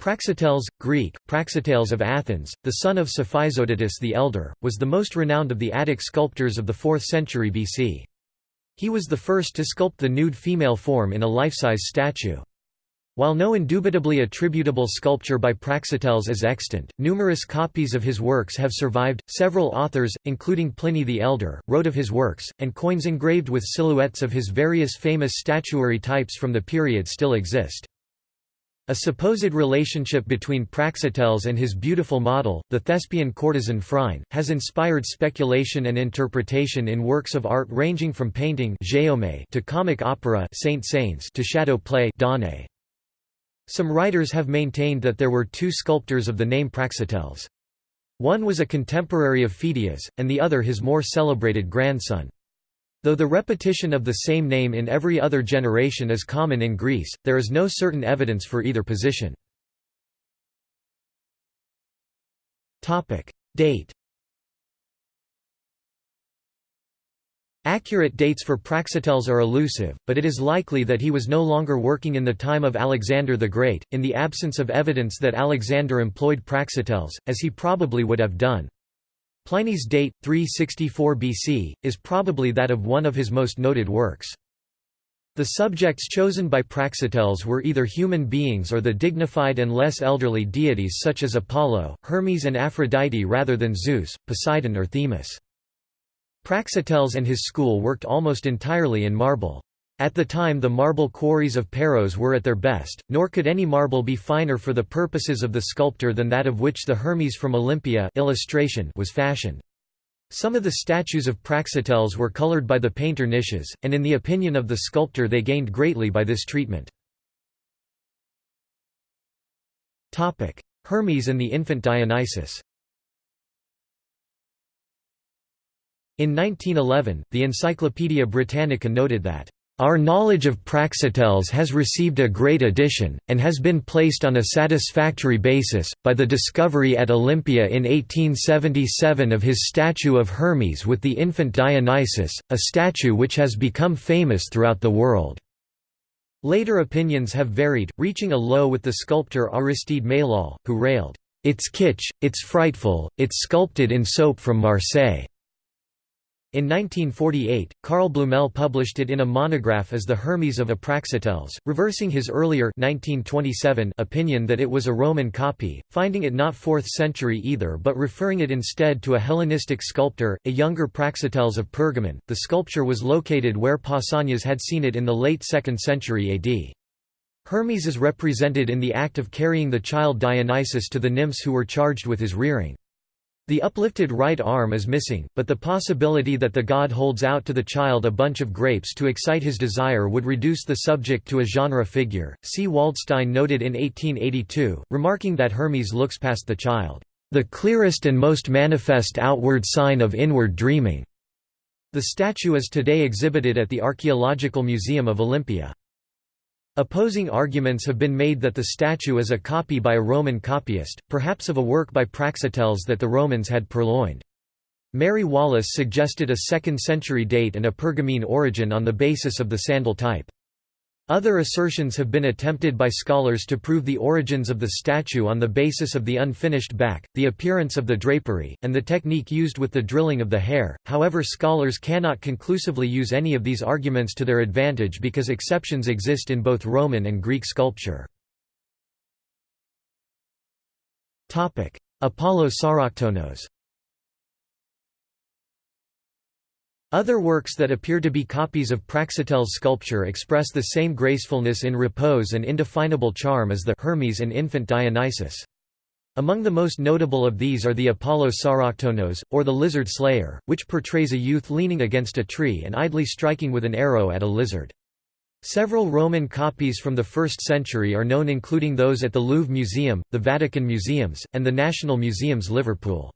Praxiteles, Greek, Praxiteles of Athens, the son of Cephisodotus the Elder, was the most renowned of the Attic sculptors of the 4th century BC. He was the first to sculpt the nude female form in a life-size statue. While no indubitably attributable sculpture by Praxiteles is extant, numerous copies of his works have survived. Several authors, including Pliny the Elder, wrote of his works, and coins engraved with silhouettes of his various famous statuary types from the period still exist. A supposed relationship between Praxiteles and his beautiful model, the Thespian courtesan Phryne, has inspired speculation and interpretation in works of art ranging from painting to comic opera to shadow play Some writers have maintained that there were two sculptors of the name Praxiteles. One was a contemporary of Phidias, and the other his more celebrated grandson. Though the repetition of the same name in every other generation is common in Greece, there is no certain evidence for either position. Date Accurate dates for Praxiteles are elusive, but it is likely that he was no longer working in the time of Alexander the Great, in the absence of evidence that Alexander employed Praxiteles, as he probably would have done. Pliny's date, 364 BC, is probably that of one of his most noted works. The subjects chosen by Praxiteles were either human beings or the dignified and less elderly deities such as Apollo, Hermes and Aphrodite rather than Zeus, Poseidon or Themis. Praxiteles and his school worked almost entirely in marble. At the time the marble quarries of Paros were at their best, nor could any marble be finer for the purposes of the sculptor than that of which the Hermes from Olympia illustration was fashioned. Some of the statues of Praxiteles were colored by the painter Nicias, and in the opinion of the sculptor they gained greatly by this treatment. Hermes and the infant Dionysus In 1911, the Encyclopaedia Britannica noted that our knowledge of Praxiteles has received a great addition, and has been placed on a satisfactory basis, by the discovery at Olympia in 1877 of his statue of Hermes with the infant Dionysus, a statue which has become famous throughout the world. Later opinions have varied, reaching a low with the sculptor Aristide Maillol, who railed, "'It's kitsch, it's frightful, it's sculpted in soap from Marseille." In 1948, Carl Blumel published it in a monograph as the Hermes of Apraxiteles, reversing his earlier 1927 opinion that it was a Roman copy, finding it not 4th century either but referring it instead to a Hellenistic sculptor, a younger Praxiteles of Pergamon. The sculpture was located where Pausanias had seen it in the late 2nd century AD. Hermes is represented in the act of carrying the child Dionysus to the nymphs who were charged with his rearing. The uplifted right arm is missing, but the possibility that the god holds out to the child a bunch of grapes to excite his desire would reduce the subject to a genre figure. C. Waldstein noted in 1882, remarking that Hermes looks past the child, the clearest and most manifest outward sign of inward dreaming. The statue is today exhibited at the Archaeological Museum of Olympia. Opposing arguments have been made that the statue is a copy by a Roman copyist, perhaps of a work by Praxiteles that the Romans had purloined. Mary Wallace suggested a 2nd century date and a Pergamene origin on the basis of the sandal type. Other assertions have been attempted by scholars to prove the origins of the statue on the basis of the unfinished back, the appearance of the drapery, and the technique used with the drilling of the hair, however scholars cannot conclusively use any of these arguments to their advantage because exceptions exist in both Roman and Greek sculpture. Apollo Sauroktonos Other works that appear to be copies of Praxiteles' sculpture express the same gracefulness in repose and indefinable charm as the Hermes and infant Dionysus. Among the most notable of these are the Apollo Sauroktonos, or the Lizard Slayer, which portrays a youth leaning against a tree and idly striking with an arrow at a lizard. Several Roman copies from the 1st century are known including those at the Louvre Museum, the Vatican Museums, and the National Museums Liverpool.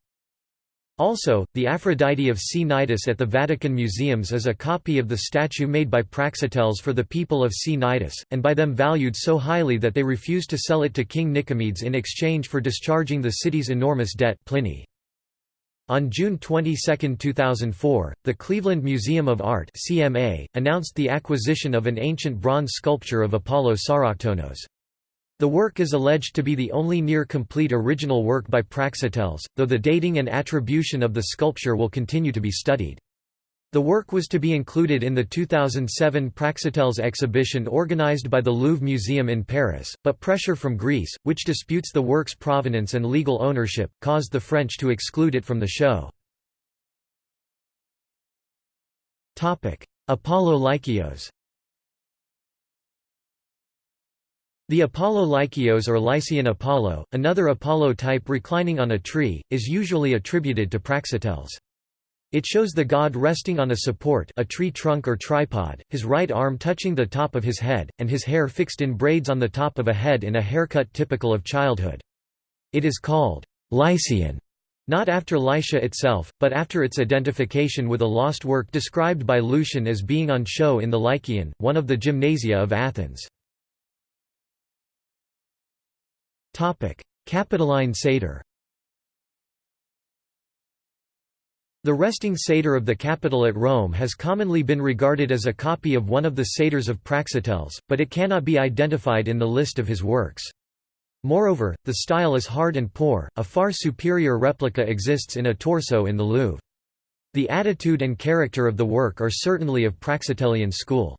Also, the Aphrodite of Cnidus at the Vatican Museums is a copy of the statue made by Praxiteles for the people of Cnidus, and by them valued so highly that they refused to sell it to King Nicomedes in exchange for discharging the city's enormous debt Pliny. On June 22, 2004, the Cleveland Museum of Art CMA, announced the acquisition of an ancient bronze sculpture of Apollo Sauroktonos. The work is alleged to be the only near-complete original work by Praxiteles, though the dating and attribution of the sculpture will continue to be studied. The work was to be included in the 2007 Praxiteles exhibition organized by the Louvre Museum in Paris, but pressure from Greece, which disputes the work's provenance and legal ownership, caused the French to exclude it from the show. Apollo Lykios The Apollo Lykios or Lycian Apollo, another Apollo type reclining on a tree, is usually attributed to Praxiteles. It shows the god resting on a support a tree trunk or tripod, his right arm touching the top of his head, and his hair fixed in braids on the top of a head in a haircut typical of childhood. It is called Lycian, not after Lycia itself, but after its identification with a lost work described by Lucian as being on show in the Lycion, one of the gymnasia of Athens. Capitoline satyr The resting satyr of the Capitol at Rome has commonly been regarded as a copy of one of the satyrs of Praxiteles, but it cannot be identified in the list of his works. Moreover, the style is hard and poor, a far superior replica exists in a torso in the Louvre. The attitude and character of the work are certainly of Praxitelean school.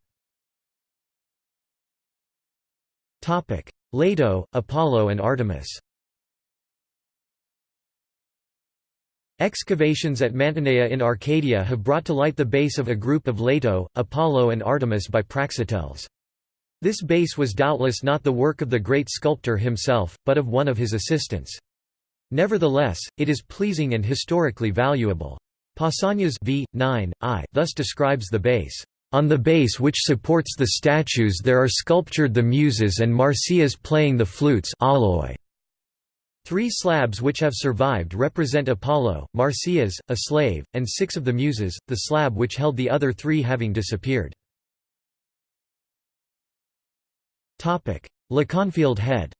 Leto, Apollo and Artemis Excavations at Mantinea in Arcadia have brought to light the base of a group of Leto, Apollo and Artemis by Praxiteles. This base was doubtless not the work of the great sculptor himself, but of one of his assistants. Nevertheless, it is pleasing and historically valuable. Pausanias v. 9, I thus describes the base. On the base which supports the statues there are sculptured the Muses and Marsyas playing the flutes auloi. Three slabs which have survived represent Apollo, Marsyas, a slave, and six of the Muses, the slab which held the other three having disappeared. Leconfield head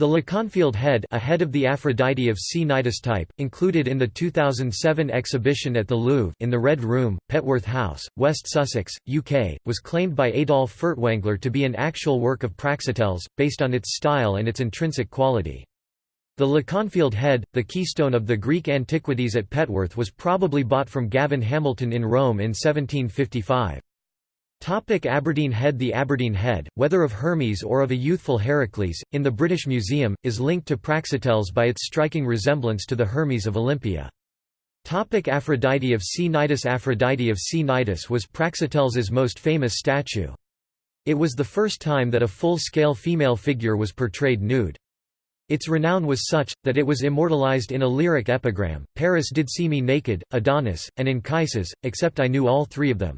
The Leconfield head a head of the Aphrodite of Cnidus type, included in the 2007 exhibition at the Louvre in the Red Room, Petworth House, West Sussex, UK, was claimed by Adolf Furtwängler to be an actual work of Praxiteles, based on its style and its intrinsic quality. The Leconfield head, the keystone of the Greek antiquities at Petworth was probably bought from Gavin Hamilton in Rome in 1755. Topic Aberdeen Head The Aberdeen Head, whether of Hermes or of a youthful Heracles, in the British Museum, is linked to Praxiteles by its striking resemblance to the Hermes of Olympia. Topic Aphrodite of Cnidus Aphrodite of Cnidus was Praxiteles's most famous statue. It was the first time that a full-scale female figure was portrayed nude. Its renown was such, that it was immortalized in a lyric epigram, Paris did see me naked, Adonis, and Anchises, except I knew all three of them.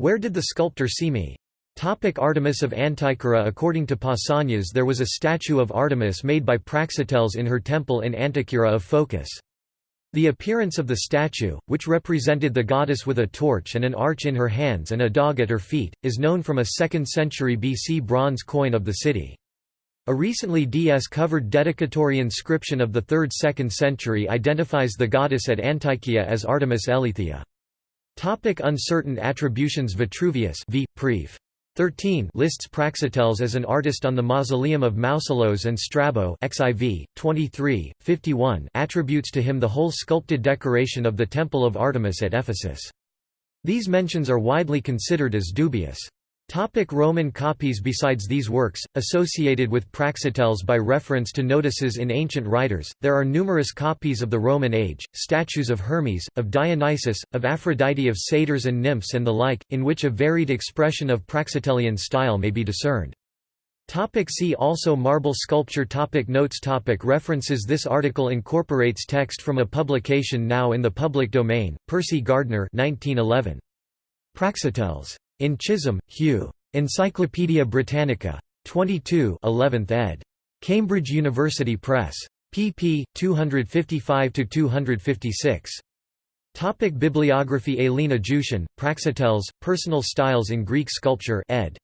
Where did the sculptor see me? Topic Artemis of Antikyra According to Pausanias there was a statue of Artemis made by Praxiteles in her temple in Antikyra of Phocis. The appearance of the statue, which represented the goddess with a torch and an arch in her hands and a dog at her feet, is known from a 2nd century BC bronze coin of the city. A recently DS-covered dedicatory inscription of the 3rd–2nd century identifies the goddess at Antikyra as Artemis Eileithyia. Topic uncertain attributions Vitruvius v. Pref. 13 lists Praxiteles as an artist on the mausoleum of Mausolus and Strabo XIV, 23, 51 attributes to him the whole sculpted decoration of the Temple of Artemis at Ephesus. These mentions are widely considered as dubious. Topic Roman copies Besides these works, associated with Praxiteles by reference to notices in ancient writers, there are numerous copies of the Roman age, statues of Hermes, of Dionysus, of Aphrodite of satyrs and nymphs and the like, in which a varied expression of Praxitelean style may be discerned. Topic see also Marble sculpture topic Notes topic References This article incorporates text from a publication now in the public domain, Percy Gardner 1911. Praxiteles. In Chisholm, Hugh. Encyclopædia Britannica. 22 11th ed. Cambridge University Press. pp. 255–256. Topic Bibliography Aileen Ajootian, Praxiteles, Personal Styles in Greek Sculpture ed.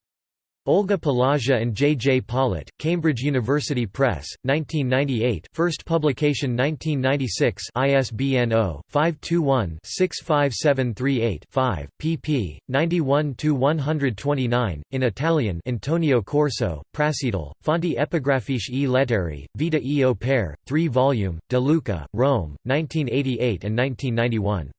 Olga Palagia and J. J. Pollitt, Cambridge University Press, 1998 first publication 1996 ISBN 0-521-65738-5, pp. 91–129, in Italian Antonio Corso, Prassitele, Fonti epigrafiche e lettere, Vita e opere, 3 volume, De Luca, Rome, 1988 and 1991.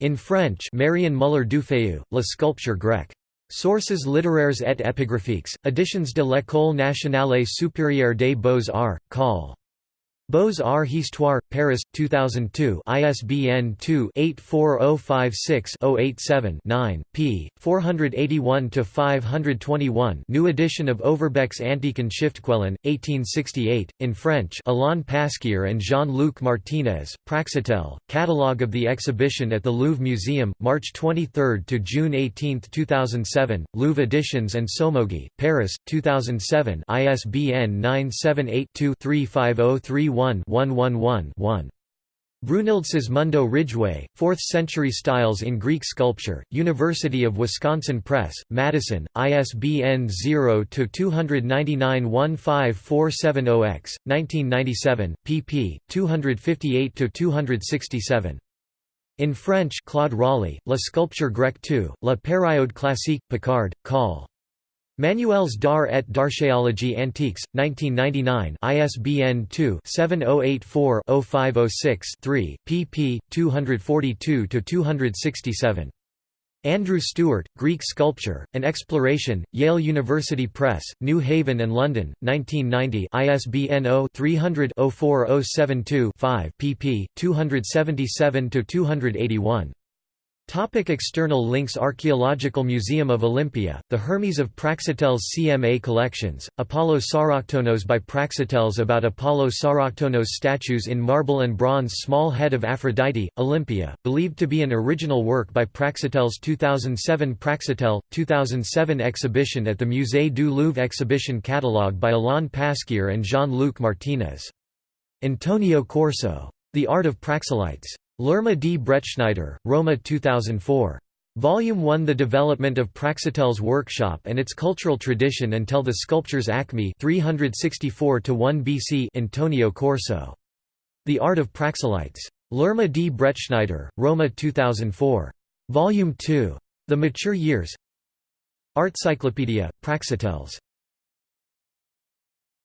In French Marion Muller-Dufeu, La sculpture grecque. Sources littéraires et épigraphiques, Editions de l'École nationale supérieure des beaux-arts, Col. Beaux-Arts Histoire, Paris, 2002 ISBN 2-84056-087-9, p. 481–521 New edition of Overbeck's Antiken Schriftquellen, 1868, in French Alain Pasquier and Jean-Luc Martinez, Praxitèle, Catalogue of the exhibition at the Louvre Museum, March 23 to June 18, 2007, Louvre Editions and Somogy, Paris, 2007 ISBN 978 2 35031 1-111-1. Brunilde Sismondo Ridgway, 4th-century styles in Greek sculpture, University of Wisconsin Press, Madison, ISBN 0-299-15470-X, 1997, pp. 258–267. In French Claude Rolley, La sculpture grecque 2, La période classique, Picard, Col. Manuels d'art et d'archéologie antiques, 1999 ISBN 2-7084-0506-3, pp. 242–267. Andrew Stewart, Greek Sculpture, An Exploration, Yale University Press, New Haven and London, 1990 ISBN 0-300-04072-5 pp. 277–281. Topic external links Archaeological Museum of Olympia, the Hermes of Praxiteles CMA collections, Apollo Sauroktonos by Praxiteles about Apollo Sauroktonos statues in marble and bronze Small head of Aphrodite, Olympia, believed to be an original work by Praxiteles 2007 Praxitèle, 2007 exhibition at the Musée du Louvre exhibition catalogue by Alain Pasquier and Jean-Luc Martinez. Antonio Corso. The Art of Praxiteles. L'Erma di Bretschneider, Roma 2004. Volume 1 The development of Praxiteles workshop and its cultural tradition until the sculpture's acme 364 1 BC Antonio Corso. The Art of Praxiteles. L'Erma di Bretschneider, Roma 2004. Volume 2. The Mature Years Artcyclopedia, Praxiteles.